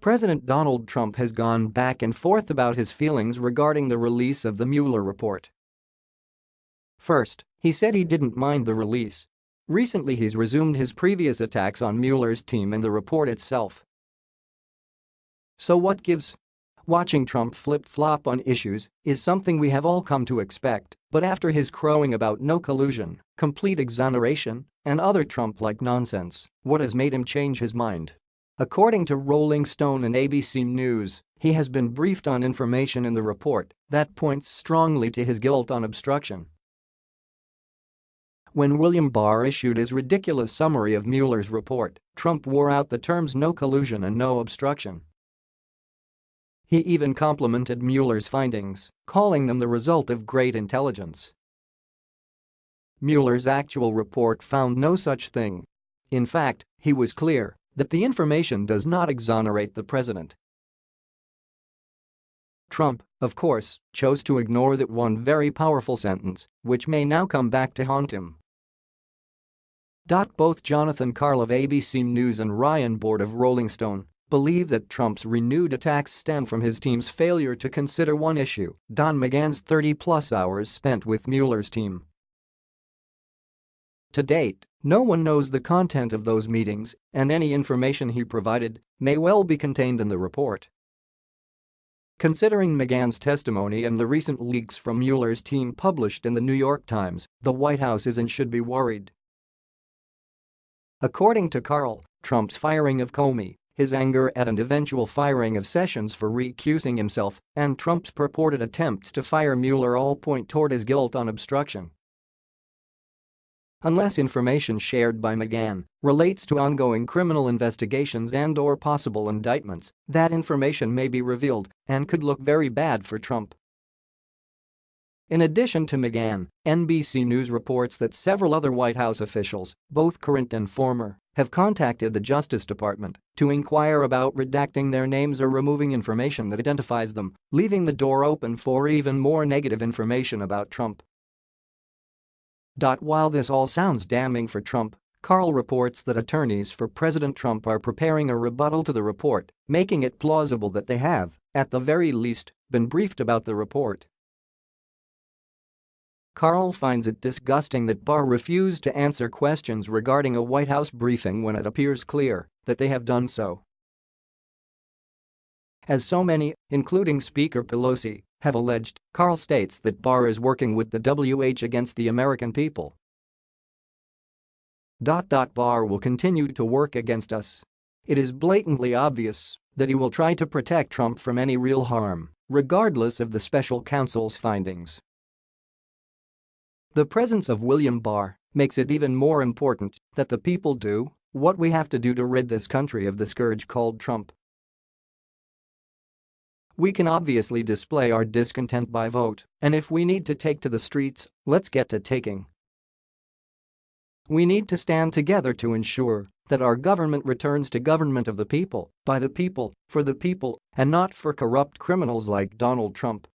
President Donald Trump has gone back and forth about his feelings regarding the release of the Mueller report. First, he said he didn't mind the release. Recently he's resumed his previous attacks on Mueller's team and the report itself. So what gives? Watching Trump flip-flop on issues is something we have all come to expect, but after his crowing about no collusion, complete exoneration, and other Trump-like nonsense, what has made him change his mind? According to Rolling Stone and ABC News, he has been briefed on information in the report that points strongly to his guilt on obstruction. When William Barr issued his ridiculous summary of Mueller's report, Trump wore out the terms no collusion and no obstruction. He even complimented Mueller's findings, calling them the result of great intelligence. Mueller's actual report found no such thing. In fact, he was clear that the information does not exonerate the president. Trump, of course, chose to ignore that one very powerful sentence, which may now come back to haunt him. Both Jonathan Karl of ABC News and Ryan Bort of Rolling Stone believe that Trump's renewed attacks stem from his team's failure to consider one issue, Don McGahn's 30-plus hours spent with Mueller's team. To date, no one knows the content of those meetings, and any information he provided may well be contained in the report. Considering McGahn's testimony and the recent leaks from Mueller's team published in the New York Times, the White House is and should be worried. According to Karl, Trump's firing of Comey his anger at and eventual firing of Sessions for recusing himself, and Trump's purported attempts to fire Mueller all point toward his guilt on obstruction. Unless information shared by McGahn relates to ongoing criminal investigations and or possible indictments, that information may be revealed and could look very bad for Trump. In addition to McGahn, NBC News reports that several other White House officials, both current and former, have contacted the Justice Department to inquire about redacting their names or removing information that identifies them, leaving the door open for even more negative information about Trump. While this all sounds damning for Trump, Karl reports that attorneys for President Trump are preparing a rebuttal to the report, making it plausible that they have, at the very least, been briefed about the report. Karl finds it disgusting that Barr refused to answer questions regarding a White House briefing when it appears clear that they have done so. As so many, including Speaker Pelosi, have alleged, Karl states that Barr is working with the WH against the American people. Dot dot Barr will continue to work against us. It is blatantly obvious that he will try to protect Trump from any real harm, regardless of the special counsel's findings. The presence of William Barr makes it even more important that the people do what we have to do to rid this country of the scourge called Trump. We can obviously display our discontent by vote, and if we need to take to the streets, let's get to taking. We need to stand together to ensure that our government returns to government of the people, by the people, for the people, and not for corrupt criminals like Donald Trump.